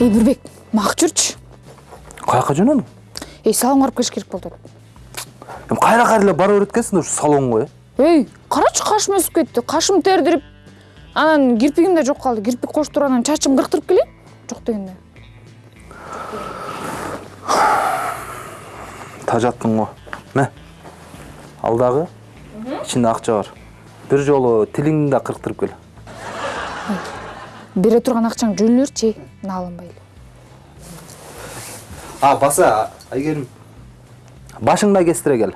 эй нурбек мак жүрчү каяка жөнөдүң эй салонго барып келиш керек эми кайра кайра эле бара экенсиң да ушу салонго э? Эй карачы кашым өсүп кетти. Кашым тердирип анан кирпигим да жок калды. Кирпик коштуруп анан чачымды кырктырып келейин жок дегенде. Тажаттың го. Мә ал дагы ичинде акча бар бир жолу тилиңди да кырктырып кел. бере турган акчаң жөн мына берчи эле а баса айгерим. Башыңда кестире кел.